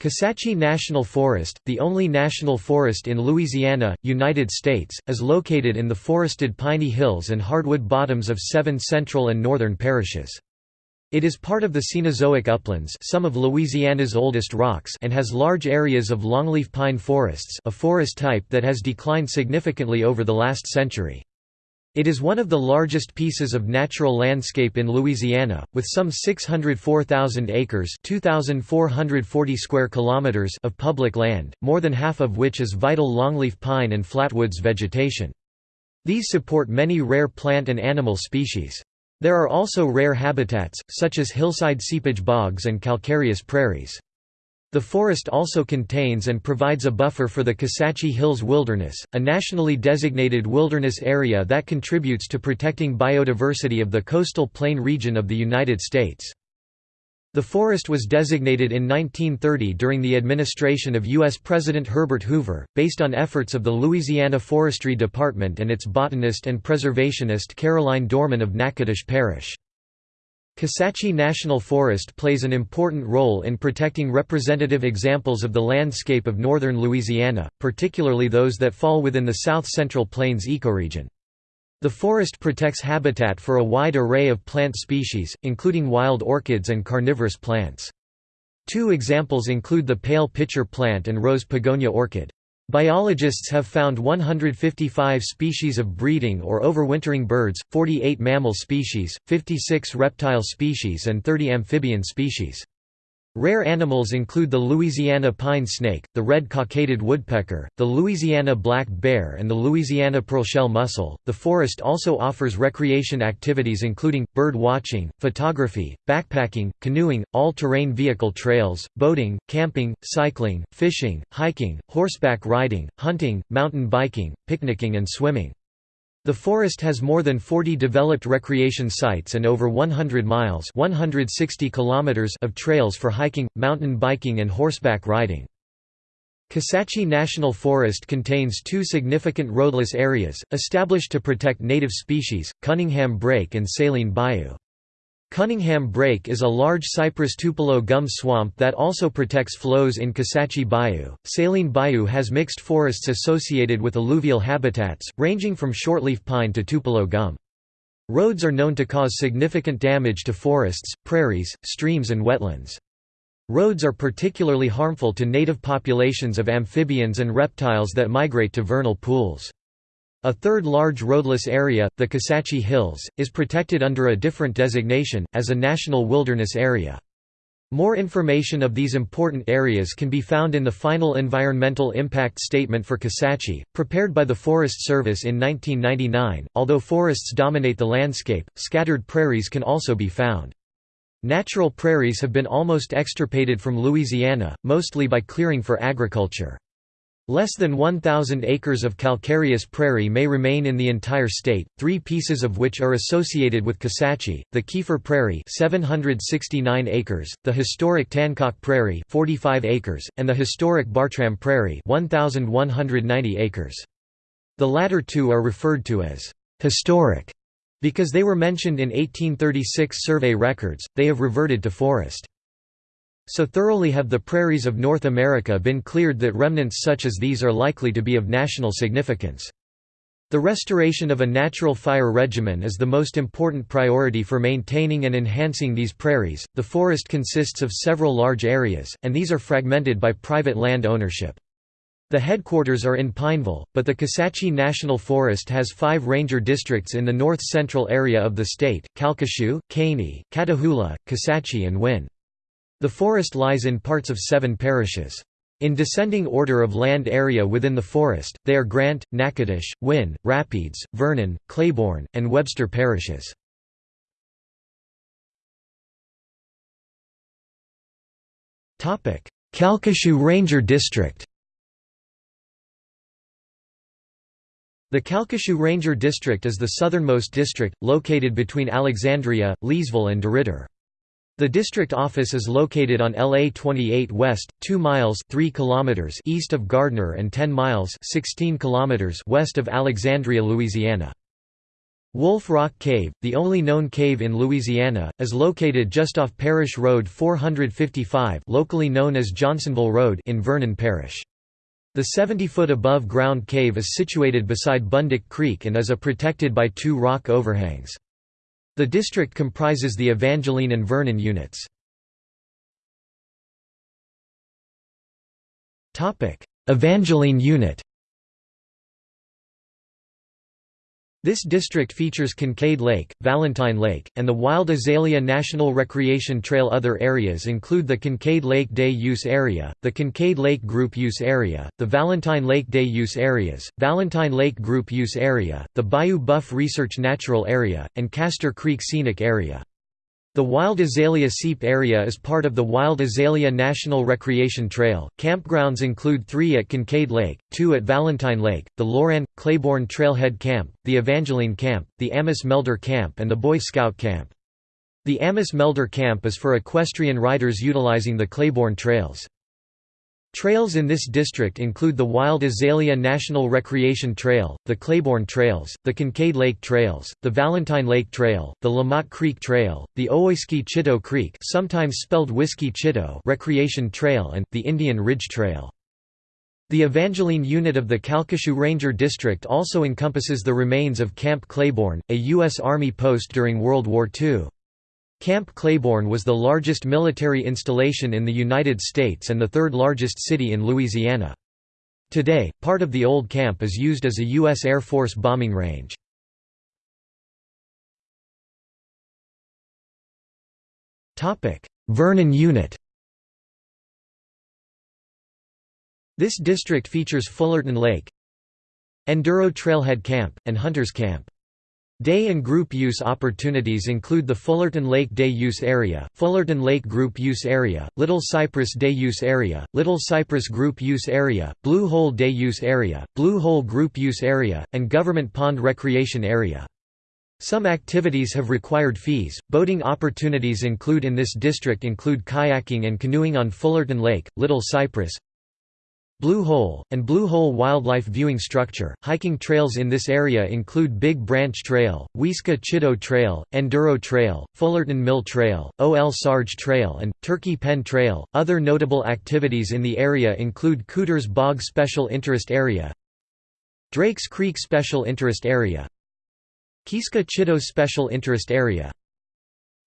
Kisatchie National Forest, the only national forest in Louisiana, United States, is located in the forested piney hills and hardwood bottoms of seven central and northern parishes. It is part of the Cenozoic uplands some of Louisiana's oldest rocks and has large areas of longleaf pine forests a forest type that has declined significantly over the last century. It is one of the largest pieces of natural landscape in Louisiana, with some 604,000 acres (2,440 square kilometers) of public land, more than half of which is vital longleaf pine and flatwoods vegetation. These support many rare plant and animal species. There are also rare habitats, such as hillside seepage bogs and calcareous prairies. The forest also contains and provides a buffer for the Kisatchie Hills Wilderness, a nationally designated wilderness area that contributes to protecting biodiversity of the coastal plain region of the United States. The forest was designated in 1930 during the administration of U.S. President Herbert Hoover, based on efforts of the Louisiana Forestry Department and its botanist and preservationist Caroline Dormon of Natchitoches Parish. Kisatchie National Forest plays an important role in protecting representative examples of the landscape of northern Louisiana, particularly those that fall within the South Central Plains ecoregion. The forest protects habitat for a wide array of plant species, including wild orchids and carnivorous plants. Two examples include the pale pitcher plant and rose pogonia orchid. Biologists have found 155 species of breeding or overwintering birds, 48 mammal species, 56 reptile species and 30 amphibian species. Rare animals include the Louisiana pine snake, the red cockaded woodpecker, the Louisiana black bear, and the Louisiana pearlshell mussel. The forest also offers recreation activities including bird watching, photography, backpacking, canoeing, all terrain vehicle trails, boating, camping, cycling, fishing, hiking, horseback riding, hunting, mountain biking, picnicking, and swimming. The forest has more than 40 developed recreation sites and over 100 miles 160 kilometers of trails for hiking, mountain biking and horseback riding. Kisatchie National Forest contains two significant roadless areas, established to protect native species, Cunningham Break and Saline Bayou. Cunningham Break is a large cypress tupelo gum swamp that also protects flows in Kisatchie Bayou. Saline Bayou has mixed forests associated with alluvial habitats, ranging from shortleaf pine to tupelo gum. Roads are known to cause significant damage to forests, prairies, streams and wetlands. Roads are particularly harmful to native populations of amphibians and reptiles that migrate to vernal pools. A third large roadless area, the Kisatchie Hills, is protected under a different designation, as a National Wilderness Area. More information of these important areas can be found in the final Environmental Impact Statement for Kisatchie, prepared by the Forest Service in 1999. Although forests dominate the landscape, scattered prairies can also be found. Natural prairies have been almost extirpated from Louisiana, mostly by clearing for agriculture. Less than 1,000 acres of calcareous prairie may remain in the entire state, three pieces of which are associated with Kisatchie, the Kiefer Prairie 769 acres, the historic Tancock Prairie 45 acres, and the historic Bartram Prairie 1,190 acres. The latter two are referred to as «historic» because they were mentioned in 1836 survey records, they have reverted to forest. So thoroughly have the prairies of North America been cleared that remnants such as these are likely to be of national significance. The restoration of a natural fire regimen is the most important priority for maintaining and enhancing these prairies. The forest consists of several large areas, and these are fragmented by private land ownership. The headquarters are in Pineville, but the Kisatchie National Forest has five ranger districts in the north-central area of the state, Calcasieu, Caney, Catahoula, Kisatchie and Winn. The forest lies in parts of seven parishes. In descending order of land area within the forest, they are Grant, Natchitoches, Winn, Rapides, Vernon, Claiborne, and Webster parishes. Calcasieu Ranger District The Calcasieu Ranger District is the southernmost district, located between Alexandria, Leesville and DeRidder. The district office is located on LA 28 West, 2 miles 3 kilometers east of Gardner and 10 miles 16 kilometers west of Alexandria, Louisiana. Wolf Rock Cave, the only known cave in Louisiana, is located just off Parish Road 455 locally known as Johnsonville Road in Vernon Parish. The 70-foot above-ground cave is situated beside Bundick Creek and is a protected by two rock overhangs. The district comprises the Evangeline and Vernon units. Evangeline unit This district features Kincaid Lake, Valentine Lake, and the Wild Azalea National Recreation Trail. Other areas include the Kincaid Lake Day Use Area, the Kincaid Lake Group Use Area, the Valentine Lake Day Use Areas, Valentine Lake Group Use Area, the Bayou Boeuf Research Natural Area, and Castor Creek Scenic Area. The Wild Azalea Seep area is part of the Wild Azalea National Recreation Trail. Campgrounds include three at Kincaid Lake, two at Valentine Lake, the Loran Claiborne Trailhead Camp, the Evangeline Camp, the Amos Melder Camp, and the Boy Scout Camp. The Amos Melder Camp is for equestrian riders utilizing the Claiborne trails. Trails in this district include the Wild Azalea National Recreation Trail, the Claiborne Trails, the Kincaid Lake Trails, the Valentine Lake Trail, the Lamont Creek Trail, the Ouiska Chitto Creek sometimes spelled Whiskey Chitto Recreation Trail and, the Indian Ridge Trail. The Evangeline unit of the Calcasieu Ranger District also encompasses the remains of Camp Claiborne, a U.S. Army post during World War II. Camp Claiborne was the largest military installation in the United States and the third largest city in Louisiana. Today, part of the old camp is used as a U.S. Air Force bombing range. Vernon Unit This district features Fullerton Lake, Enduro Trailhead Camp, and Hunters Camp. Day and group use opportunities include the Fullerton Lake Day Use Area, Fullerton Lake Group Use Area, Little Cypress Day Use Area, Little Cypress Group Use Area, Blue Hole Day Use Area, Blue Hole Group Use Area, and Government Pond Recreation Area. Some activities have required fees. Boating opportunities include in this district include kayaking and canoeing on Fullerton Lake, Little Cypress, Blue Hole, and Blue Hole Wildlife Viewing Structure. Hiking trails in this area include Big Branch Trail, Weska Chitto Trail, Enduro Trail, Fullerton Mill Trail, O.L. Sarge Trail, and Turkey Pen Trail. Other notable activities in the area include Cooters Bog Special Interest Area, Drakes Creek Special Interest Area, Kieska Chitto Special Interest Area,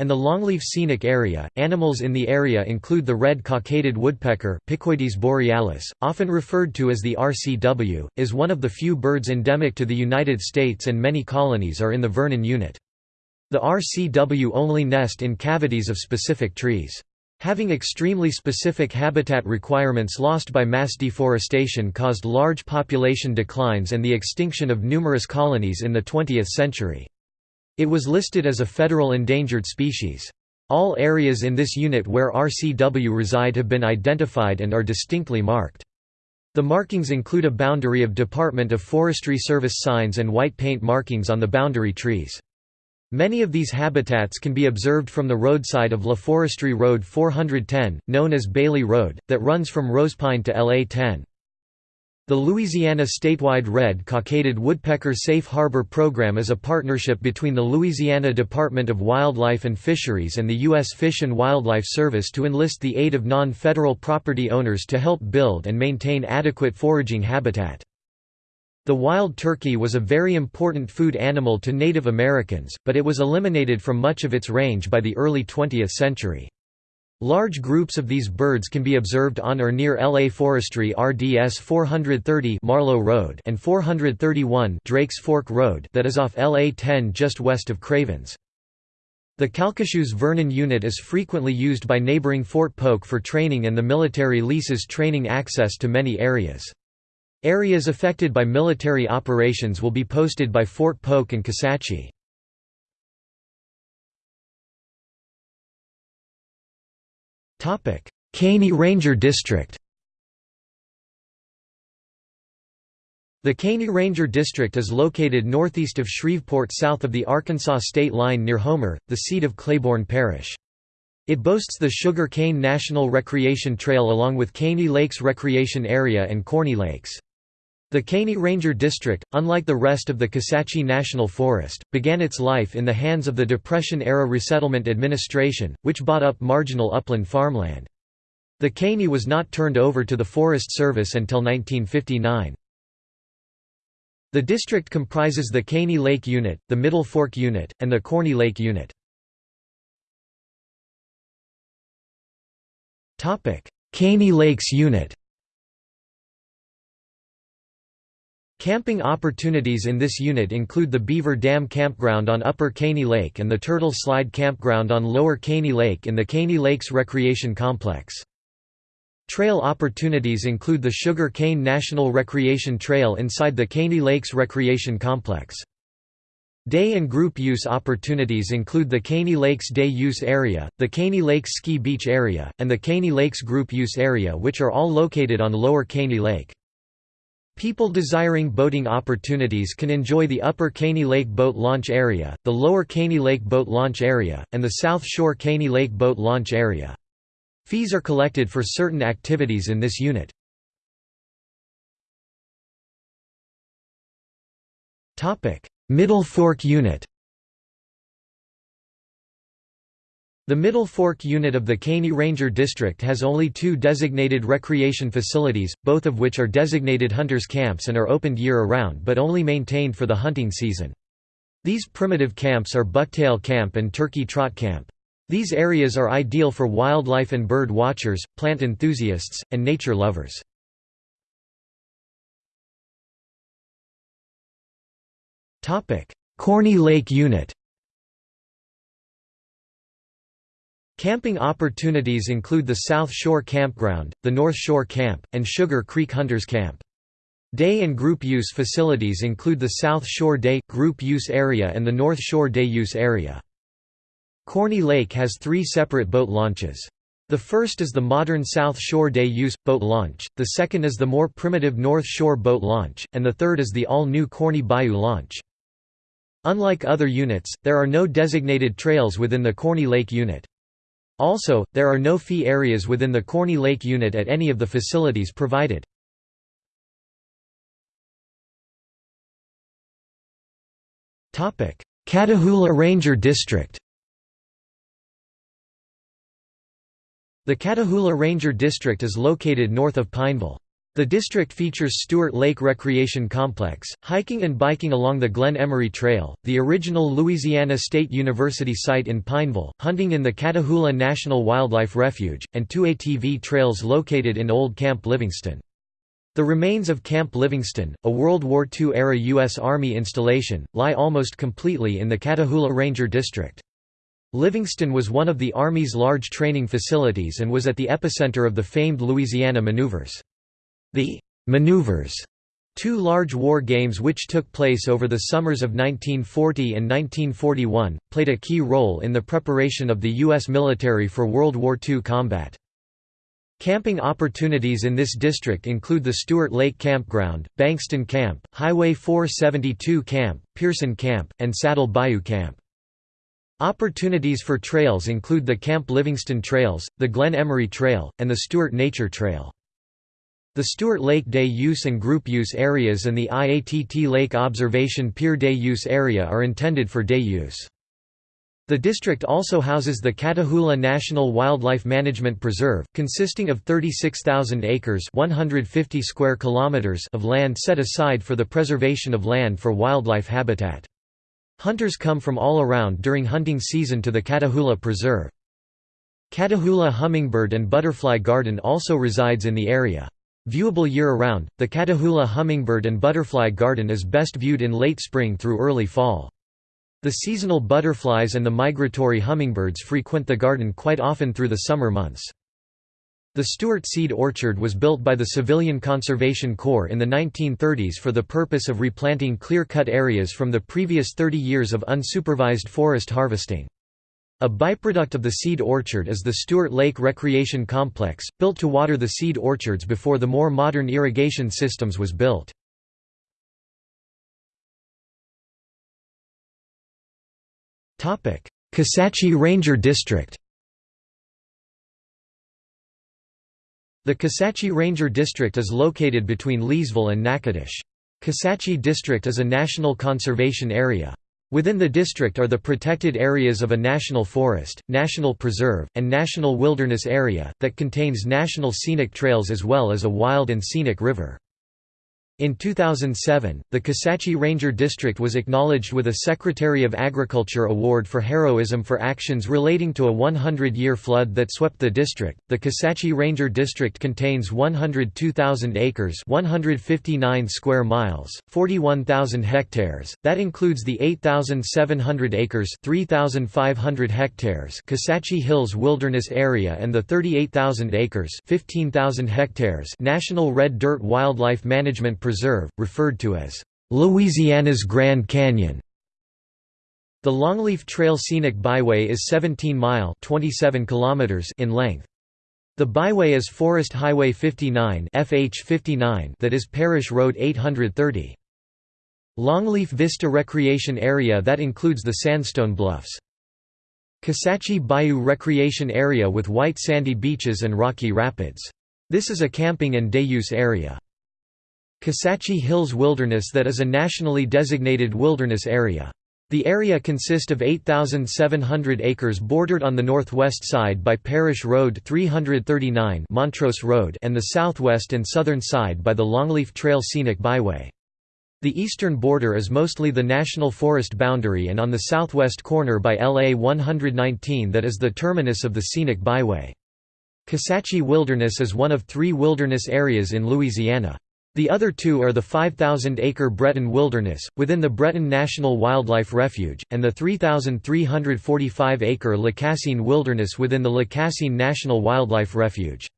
and the longleaf scenic area. Animals in the area include the red cockaded woodpecker Picoides borealis, often referred to as the RCW, is one of the few birds endemic to the United States and many colonies are in the Vernon unit. The RCW only nest in cavities of specific trees. Having extremely specific habitat requirements lost by mass deforestation caused large population declines and the extinction of numerous colonies in the 20th century. It was listed as a federal endangered species. All areas in this unit where RCW reside have been identified and are distinctly marked. The markings include a boundary of Department of Forestry Service signs and white paint markings on the boundary trees. Many of these habitats can be observed from the roadside of La Forestry Road 410, known as Bailey Road, that runs from Rosepine to LA 10. The Louisiana statewide red cockaded woodpecker safe harbor program is a partnership between the Louisiana Department of Wildlife and Fisheries and the U.S. Fish and Wildlife Service to enlist the aid of non-federal property owners to help build and maintain adequate foraging habitat. The wild turkey was a very important food animal to Native Americans, but it was eliminated from much of its range by the early 20th century. Large groups of these birds can be observed on or near LA Forestry RDS 430 Marlow Road and 431 Drakes Fork Road that is off LA 10 just west of Cravens. The Calcasieu's Vernon unit is frequently used by neighboring Fort Polk for training and the military leases training access to many areas. Areas affected by military operations will be posted by Fort Polk and Kisatchie. Caney Ranger District The Caney Ranger District is located northeast of Shreveport south of the Arkansas state line near Homer, the seat of Claiborne Parish. It boasts the Sugar Cane National Recreation Trail along with Caney Lakes Recreation Area and Corney Lakes. The Caney Ranger District, unlike the rest of the Kisatchie National Forest, began its life in the hands of the Depression-era Resettlement Administration, which bought up marginal upland farmland. The Caney was not turned over to the Forest Service until 1959. The district comprises the Caney Lake Unit, the Middle Fork Unit, and the Corney Lake Unit. Caney Lakes Unit Camping opportunities in this unit include the Beaver Dam Campground on Upper Caney Lake and the Turtle Slide Campground on Lower Caney Lake in the Caney Lakes Recreation Complex. Trail opportunities include the Sugar Cane National Recreation Trail inside the Caney Lakes Recreation Complex. Day and group use opportunities include the Caney Lakes Day Use Area, the Caney Lakes Ski Beach Area, and the Caney Lakes Group Use Area which are all located on Lower Caney Lake. People desiring boating opportunities can enjoy the Upper Caney Lake Boat Launch Area, the Lower Caney Lake Boat Launch Area, and the South Shore Caney Lake Boat Launch Area. Fees are collected for certain activities in this unit. Middle Fork Unit The Middle Fork unit of the Caney Ranger District has only two designated recreation facilities, both of which are designated hunters' camps and are opened year-around but only maintained for the hunting season. These primitive camps are Bucktail Camp and Turkey Trot Camp. These areas are ideal for wildlife and bird watchers, plant enthusiasts, and nature lovers. Corney Lake Unit Camping opportunities include the South Shore Campground, the North Shore Camp, and Sugar Creek Hunters Camp. Day and group use facilities include the South Shore Day, Group Use Area and the North Shore Day Use Area. Corney Lake has three separate boat launches. The first is the modern South Shore Day Use, boat launch, the second is the more primitive North Shore boat launch, and the third is the all-new Corney Bayou launch. Unlike other units, there are no designated trails within the Corney Lake unit. Also, there are no fee areas within the Corney Lake unit at any of the facilities provided. Catahoula Ranger District The Catahoula Ranger District is located north of Pineville. The district features Stuart Lake Recreation Complex, hiking and biking along the Glen Emery Trail, the original Louisiana State University site in Pineville, hunting in the Catahoula National Wildlife Refuge, and two ATV trails located in Old Camp Livingston. The remains of Camp Livingston, a World War II-era U.S. Army installation, lie almost completely in the Catahoula Ranger District. Livingston was one of the Army's large training facilities and was at the epicenter of the famed Louisiana maneuvers. The «maneuvers» Two large war games which took place over the summers of 1940 and 1941, played a key role in the preparation of the U.S. military for World War II combat. Camping opportunities in this district include the Stuart Lake Campground, Bankston Camp, Highway 472 Camp, Pearson Camp, and Saddle Bayou Camp. Opportunities for trails include the Camp Livingston Trails, the Glen Emery Trail, and the Stuart Nature Trail. The Stuart Lake Day Use and Group Use areas and the IATT Lake Observation Pier Day Use area are intended for day use. The district also houses the Catahoula National Wildlife Management Preserve, consisting of 36,000 acres 150 square kilometers of land set aside for the preservation of land for wildlife habitat. Hunters come from all around during hunting season to the Catahoula Preserve. Catahoula Hummingbird and Butterfly Garden also resides in the area. Viewable year-round, the Catahoula hummingbird and butterfly garden is best viewed in late spring through early fall. The seasonal butterflies and the migratory hummingbirds frequent the garden quite often through the summer months. The Stuart Seed Orchard was built by the Civilian Conservation Corps in the 1930s for the purpose of replanting clear-cut areas from the previous 30 years of unsupervised forest harvesting. A byproduct of the seed orchard is the Stuart Lake Recreation Complex, built to water the seed orchards before the more modern irrigation systems was built. Kisatchie Ranger District The Kisatchie Ranger District is located between Leesville and Natchitoches. Kisatchie District is a national conservation area. Within the district are the protected areas of a national forest, national preserve, and national wilderness area, that contains national scenic trails as well as a wild and scenic river. In 2007, the Kisatchie Ranger District was acknowledged with a Secretary of Agriculture Award for heroism for actions relating to a 100 year flood that swept the district. The Kisatchie Ranger District contains 102,000 acres, 159 square miles, 41,000 hectares. That includes the 8,700 acres, 3,500 hectares Kisatchie Hills Wilderness Area and the 38,000 acres, 15,000 hectares National Red Dirt Wildlife Management Preserve, referred to as Louisiana's Grand Canyon. The Longleaf Trail Scenic Byway is 17 mile 27 kilometers in length. The byway is Forest Highway 59 FH 59 that is Parish Road 830. Longleaf Vista Recreation Area that includes the Sandstone Bluffs. Kisatchie Bayou Recreation Area with white sandy beaches and rocky rapids. This is a camping and day-use area. Kisatchie Hills Wilderness that is a nationally designated wilderness area. The area consists of 8,700 acres bordered on the northwest side by Parish Road 339 Montrose Road and the southwest and southern side by the Longleaf Trail Scenic Byway. The eastern border is mostly the national forest boundary and on the southwest corner by LA 119 that is the terminus of the scenic byway. Kisatchie Wilderness is one of three wilderness areas in Louisiana. The other two are the 5,000-acre Breton Wilderness, within the Breton National Wildlife Refuge, and the 3,345-acre Lacassine Wilderness within the Lacassine National Wildlife Refuge.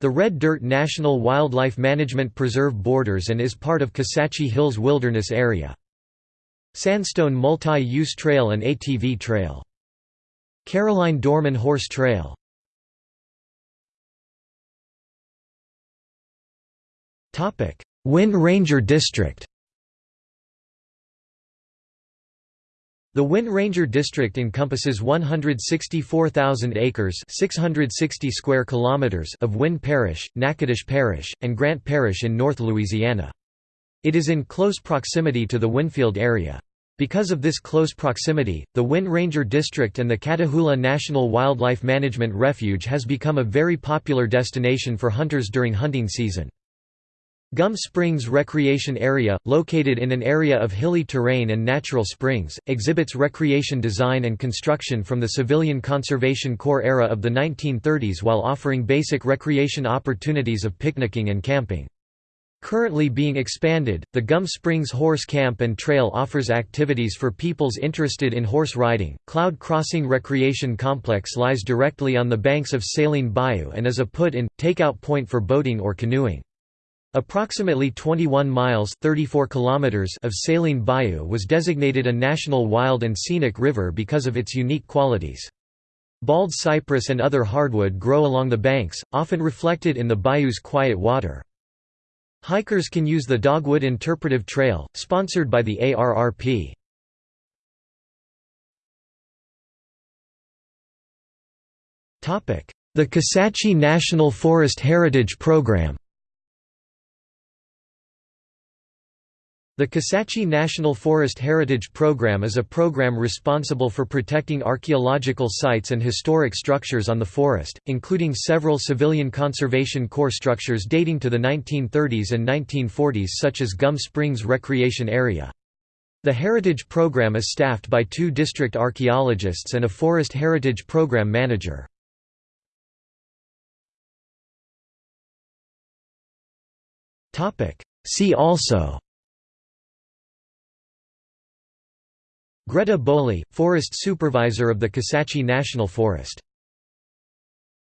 The Red Dirt National Wildlife Management Preserve borders and is part of Kisatchie Hills Wilderness Area. Sandstone Multi-Use Trail and ATV Trail. Caroline Dormon Horse Trail Winn Ranger District The Winn Ranger District encompasses 164,000 acres 660 square kilometers of Winn Parish, Natchitoches Parish, and Grant Parish in North Louisiana. It is in close proximity to the Winnfield area. Because of this close proximity, the Winn Ranger District and the Catahoula National Wildlife Management Refuge has become a very popular destination for hunters during hunting season. Gum Springs Recreation Area, located in an area of hilly terrain and natural springs, exhibits recreation design and construction from the Civilian Conservation Corps era of the 1930s while offering basic recreation opportunities of picnicking and camping. Currently being expanded, the Gum Springs Horse Camp and Trail offers activities for peoples interested in horse riding. Cloud Crossing Recreation Complex lies directly on the banks of Saline Bayou and is a put-in, take-out point for boating or canoeing. Approximately 21 miles 34 kilometers of Saline Bayou was designated a national wild and scenic river because of its unique qualities. Bald cypress and other hardwood grow along the banks, often reflected in the bayou's quiet water. Hikers can use the Dogwood Interpretive Trail, sponsored by the ARRP. The Kisatchie National Forest Heritage Program The Kisatchie National Forest Heritage Program is a program responsible for protecting archaeological sites and historic structures on the forest, including several civilian conservation corps structures dating to the 1930s and 1940s such as Gum Springs Recreation Area. The Heritage Program is staffed by two district archaeologists and a Forest Heritage Program manager. See also Greta Bowley, Forest Supervisor of the Kisatchie National Forest